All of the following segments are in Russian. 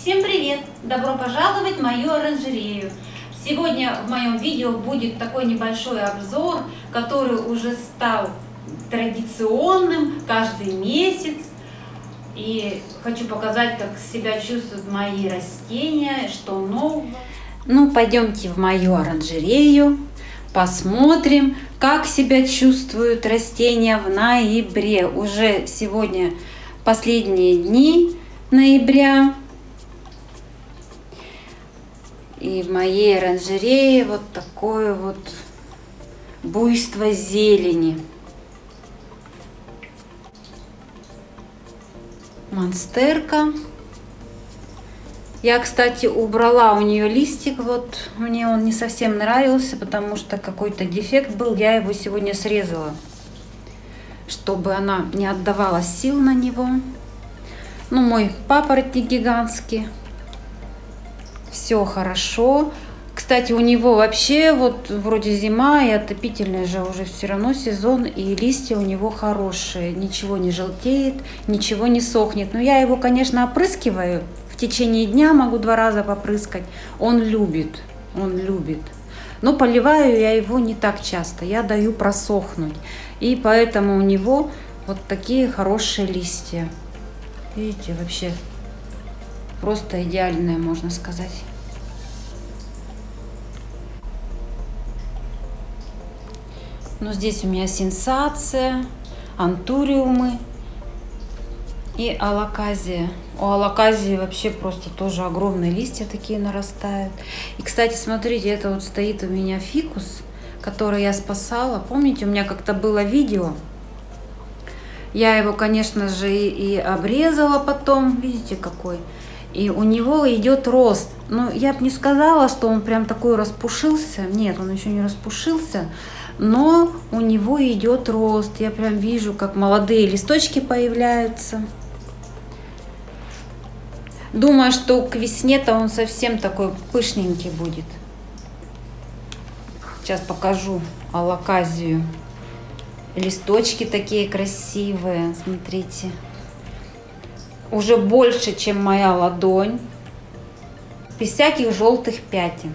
Всем привет! Добро пожаловать в мою оранжерею! Сегодня в моем видео будет такой небольшой обзор, который уже стал традиционным каждый месяц. И хочу показать, как себя чувствуют мои растения, что нового. Ну, пойдемте в мою оранжерею, посмотрим, как себя чувствуют растения в ноябре. Уже сегодня последние дни ноября. И в моей оранжерее вот такое вот буйство зелени. Монстерка. Я, кстати, убрала у нее листик, вот мне он не совсем нравился, потому что какой-то дефект был, я его сегодня срезала, чтобы она не отдавала сил на него. Ну, мой папоротник гигантский, все хорошо. Кстати, у него вообще вот вроде зима и отопительный же уже все равно сезон, и листья у него хорошие, ничего не желтеет, ничего не сохнет. Но я его, конечно, опрыскиваю, в течение дня могу два раза попрыскать. Он любит, он любит. Но поливаю я его не так часто, я даю просохнуть. И поэтому у него вот такие хорошие листья. Видите, вообще просто идеальные, можно сказать. Но здесь у меня сенсация, антуриумы и алаказия. У алаказии вообще просто тоже огромные листья такие нарастают. И, кстати, смотрите, это вот стоит у меня фикус, который я спасала. Помните, у меня как-то было видео. Я его, конечно же, и обрезала потом. Видите, какой? И у него идет рост. Ну, я бы не сказала, что он прям такой распушился. Нет, он еще не распушился но у него идет рост. Я прям вижу, как молодые листочки появляются. Думаю, что к весне-то он совсем такой пышненький будет. Сейчас покажу алаказию. Листочки такие красивые, смотрите. Уже больше, чем моя ладонь. Без всяких желтых пятен.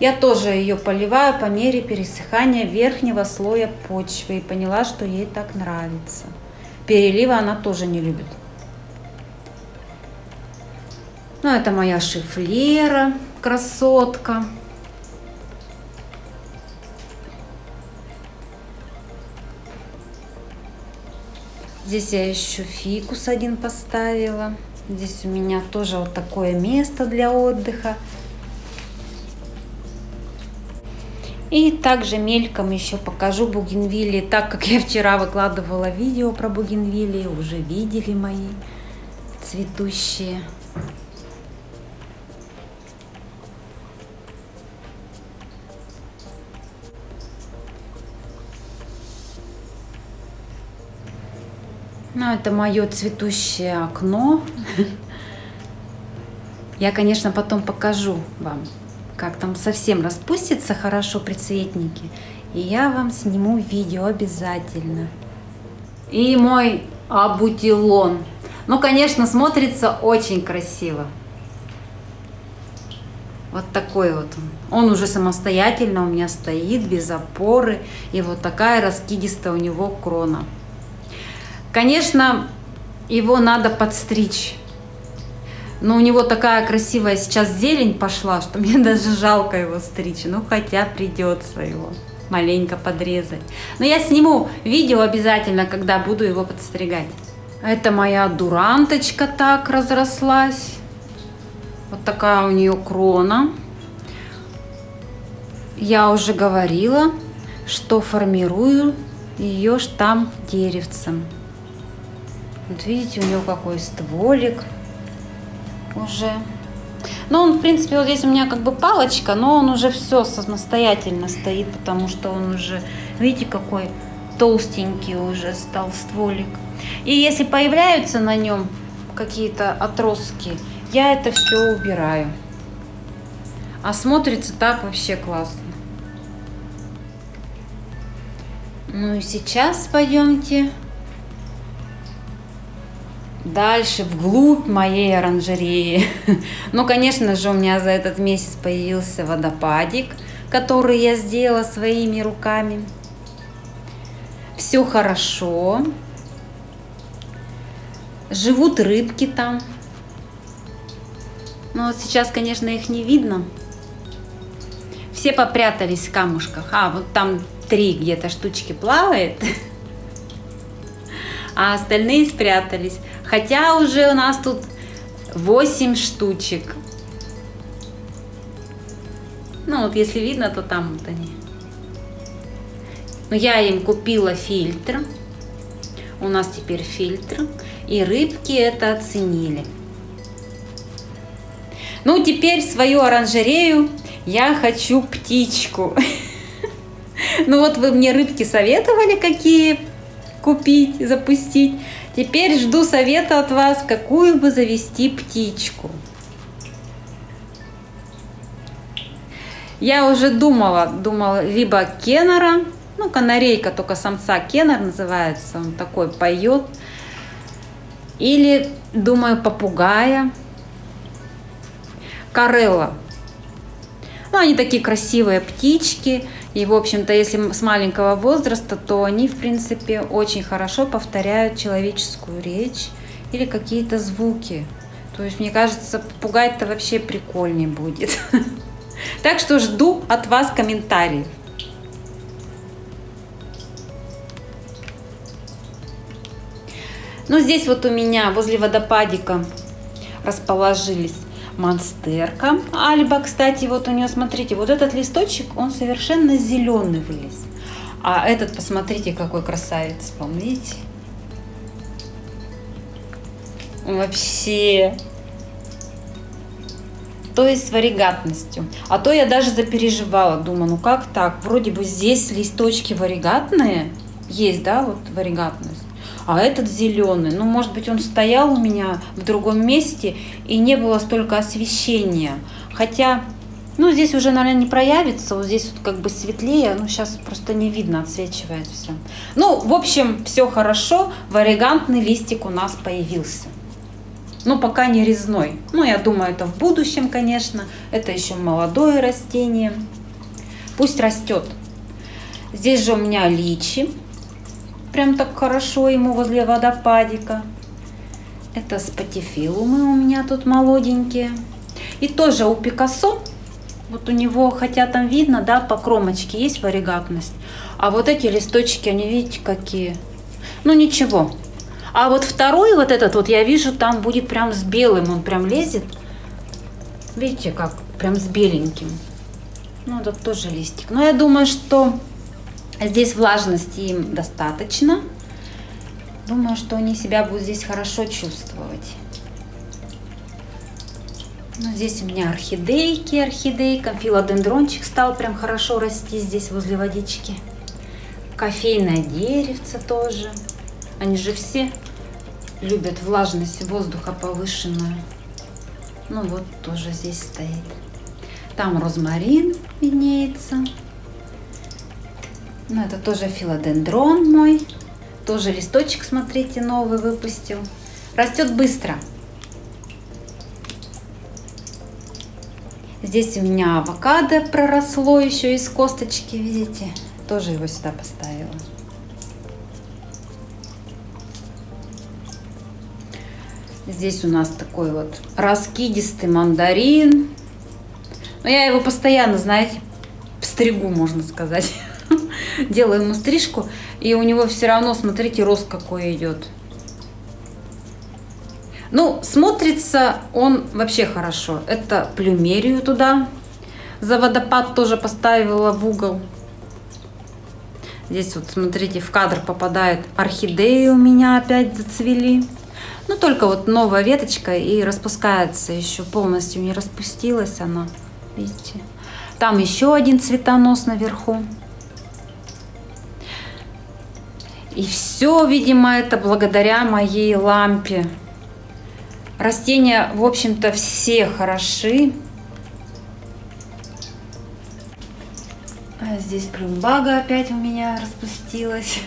Я тоже ее поливаю по мере пересыхания верхнего слоя почвы и поняла, что ей так нравится. Перелива она тоже не любит. Ну, это моя шифлера, красотка. Здесь я еще фикус один поставила. Здесь у меня тоже вот такое место для отдыха. И также мельком еще покажу бугенвилли, так как я вчера выкладывала видео про бугенвилли, уже видели мои цветущие. Ну, это мое цветущее окно. Я, конечно, потом покажу вам как там совсем распустится хорошо прицветники, и я вам сниму видео обязательно. И мой абутилон. Ну, конечно, смотрится очень красиво. Вот такой вот он. Он уже самостоятельно у меня стоит, без опоры. И вот такая раскидистая у него крона. Конечно, его надо подстричь но у него такая красивая сейчас зелень пошла, что мне даже жалко его стричь. Ну, хотя придется его маленько подрезать. Но я сниму видео обязательно, когда буду его подстригать. Это моя дуранточка так разрослась. Вот такая у нее крона. Я уже говорила, что формирую ее штамм деревцем. Вот видите, у него какой стволик уже. Но он, в принципе, вот здесь у меня как бы палочка, но он уже все самостоятельно стоит, потому что он уже, видите, какой толстенький уже стал стволик. И если появляются на нем какие-то отростки, я это все убираю. А смотрится так вообще классно. Ну и сейчас пойдемте дальше вглубь моей оранжереи. Ну, конечно же, у меня за этот месяц появился водопадик, который я сделала своими руками. Все хорошо. Живут рыбки там. Но вот сейчас, конечно, их не видно. Все попрятались в камушках. А, вот там три где-то штучки плавает. А остальные спрятались. Хотя уже у нас тут 8 штучек. Ну вот если видно, то там вот они. Но я им купила фильтр. У нас теперь фильтр. И рыбки это оценили. Ну, теперь свою оранжерею я хочу птичку. Ну вот вы мне рыбки советовали, какие купить, запустить. Теперь жду совета от вас, какую бы завести птичку. Я уже думала, думала либо кеннера, ну канарейка, только самца кеннер называется, он такой поет. Или, думаю, попугая. Карелла. Ну, они такие красивые птички. И, в общем-то, если с маленького возраста, то они, в принципе, очень хорошо повторяют человеческую речь или какие-то звуки. То есть, мне кажется, попугай-то вообще прикольнее будет. Так что жду от вас комментариев. Ну, здесь вот у меня возле водопадика расположились монстерка. Альба, кстати, вот у нее, смотрите, вот этот листочек, он совершенно зеленый вылез. А этот, посмотрите, какой красавец, видите? Вообще. То есть с варигатностью. А то я даже запереживала, думаю, ну как так? Вроде бы здесь листочки варигатные. Есть, да, вот варигатность а этот зеленый. Ну, может быть, он стоял у меня в другом месте и не было столько освещения. Хотя, ну, здесь уже, наверное, не проявится, вот здесь вот как бы светлее, ну, сейчас просто не видно, отсвечивает все. Ну, в общем, все хорошо, варигантный листик у нас появился. Ну, пока не резной. Ну, я думаю, это в будущем, конечно. Это еще молодое растение. Пусть растет. Здесь же у меня личи прям так хорошо ему возле водопадика. Это спатифилумы у меня тут молоденькие. И тоже у Пикассо, вот у него, хотя там видно, да, по кромочке есть варигатность. А вот эти листочки, они, видите, какие. Ну, ничего. А вот второй вот этот вот, я вижу, там будет прям с белым, он прям лезет. Видите, как прям с беленьким. Ну, это тоже листик. Но я думаю, что Здесь влажности им достаточно. Думаю, что они себя будут здесь хорошо чувствовать. Ну, здесь у меня орхидейки, орхидейка. Филодендрончик стал прям хорошо расти здесь возле водички. Кофейное деревце тоже. Они же все любят влажность воздуха повышенную. Ну вот, тоже здесь стоит. Там розмарин виднеется. Ну, это тоже филодендрон мой. Тоже листочек, смотрите, новый выпустил. Растет быстро. Здесь у меня авокадо проросло еще из косточки, видите? Тоже его сюда поставила. Здесь у нас такой вот раскидистый мандарин. Но я его постоянно, знаете, стригу, можно сказать. делаю ему стрижку, и у него все равно, смотрите, рост какой идет. Ну, смотрится он вообще хорошо. Это плюмерию туда. За водопад тоже поставила в угол. Здесь вот, смотрите, в кадр попадает орхидеи у меня опять зацвели. Ну, только вот новая веточка и распускается еще полностью не распустилась она. Видите? Там еще один цветонос наверху. И все, видимо, это благодаря моей лампе. Растения, в общем-то, все хороши. А здесь плюмбага опять у меня распустилась.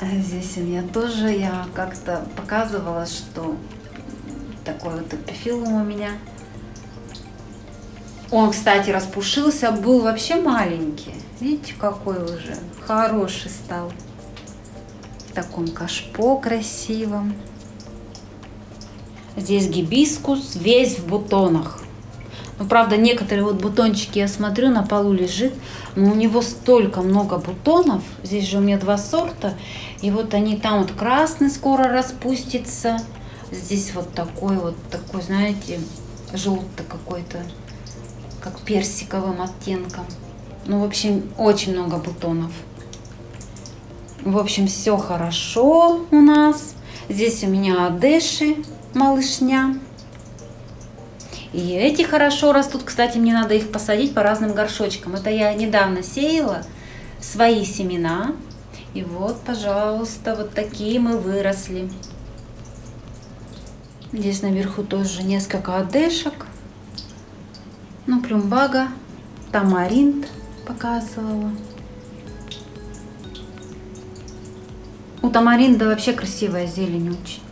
Здесь у меня тоже, я как-то показывала, что такой вот эпифилум у меня. Он, кстати, распушился, был вообще маленький. Видите, какой уже хороший стал. В таком кашпо красивом. Здесь гибискус весь в бутонах. Ну, правда, некоторые вот бутончики, я смотрю, на полу лежит, но у него столько много бутонов. Здесь же у меня два сорта. И вот они там вот красный скоро распустится. Здесь вот такой вот, такой, знаете, желтый какой-то, как персиковым оттенком. Ну, в общем, очень много бутонов. В общем, все хорошо у нас. Здесь у меня адеши, малышня. И эти хорошо растут. Кстати, мне надо их посадить по разным горшочкам. Это я недавно сеяла свои семена. И вот, пожалуйста, вот такие мы выросли. Здесь наверху тоже несколько одешек. Ну, плюмбага, тамаринт показывала. У тамаринда вообще красивая зелень очень.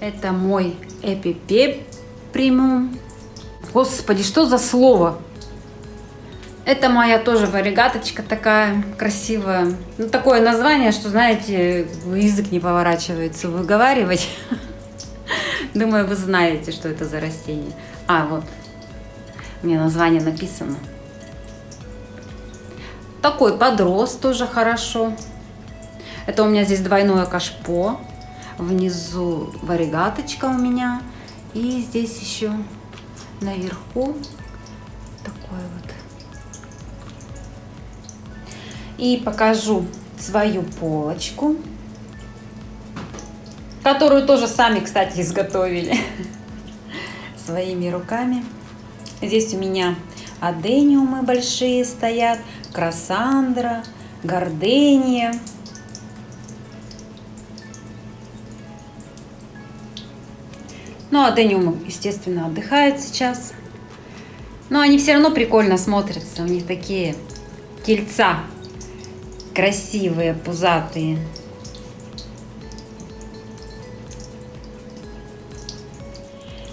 Это мой эпипеп премиум. Господи, что за слово? Это моя тоже варигаточка такая красивая. Ну, такое название, что, знаете, язык не поворачивается выговаривать. Думаю, вы знаете, что это за растение. А, вот. У меня название написано. Такой подрос тоже хорошо. Это у меня здесь двойное кашпо. Внизу варигаточка у меня. И здесь еще наверху такой вот. И покажу свою полочку, которую тоже сами, кстати, изготовили своими руками. Здесь у меня адениумы большие стоят, красандра, гордения. Ну, адениум, естественно, отдыхает сейчас. Но они все равно прикольно смотрятся. У них такие тельца красивые, пузатые.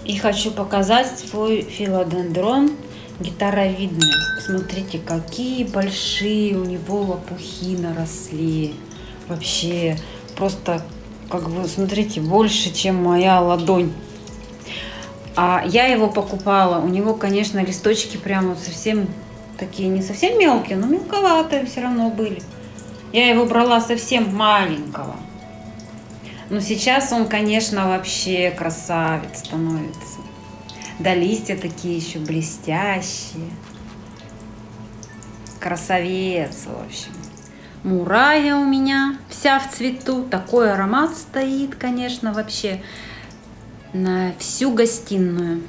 И хочу показать свой филодендрон гитаровидный. Смотрите, какие большие у него лопухи наросли. Вообще, просто, как бы, смотрите, больше, чем моя ладонь. А я его покупала. У него, конечно, листочки прямо совсем такие, не совсем мелкие, но мелковатые все равно были. Я его брала совсем маленького. Но сейчас он, конечно, вообще красавец становится. Да листья такие еще блестящие. Красавец, в общем. Мурая у меня вся в цвету. Такой аромат стоит, конечно, вообще на всю гостиную.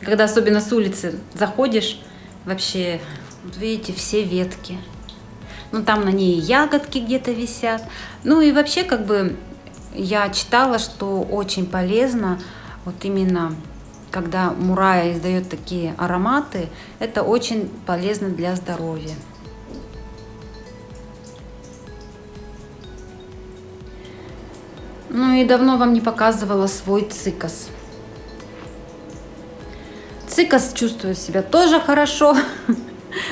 Когда особенно с улицы заходишь, вообще, вот видите, все ветки. Ну, там на ней ягодки где-то висят. Ну и вообще, как бы, я читала, что очень полезно вот именно когда мурая издает такие ароматы, это очень полезно для здоровья. Ну и давно вам не показывала свой цикас. Цикас чувствует себя тоже хорошо,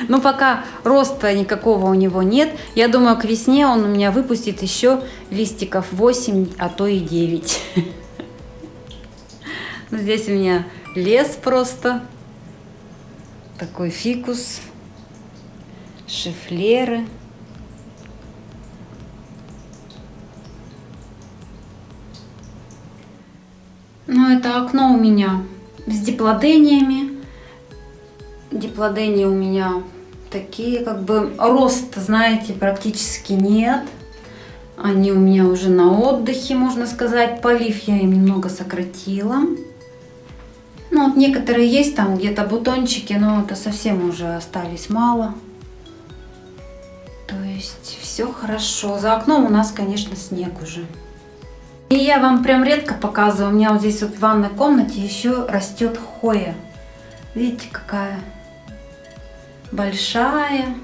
но пока роста никакого у него нет. Я думаю, к весне он у меня выпустит еще листиков 8, а то и 9. Ну, здесь у меня лес просто. Такой фикус, шифлеры. Ну, это окно у меня с диплодениями. Диплодении у меня такие, как бы, рост, знаете, практически нет. Они у меня уже на отдыхе, можно сказать. Полив я им немного сократила. Ну, вот некоторые есть там где-то бутончики, но это совсем уже остались мало. То есть все хорошо. За окном у нас, конечно, снег уже. И я вам прям редко показываю. У меня вот здесь вот в ванной комнате еще растет хоя. Видите, какая большая.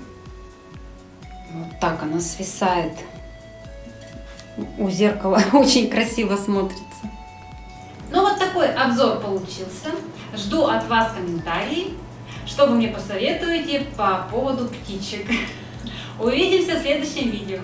Вот так она свисает у зеркала. Очень красиво смотрится. Ну вот такой обзор получился. Жду от вас комментарии, что вы мне посоветуете по поводу птичек. Увидимся в следующем видео.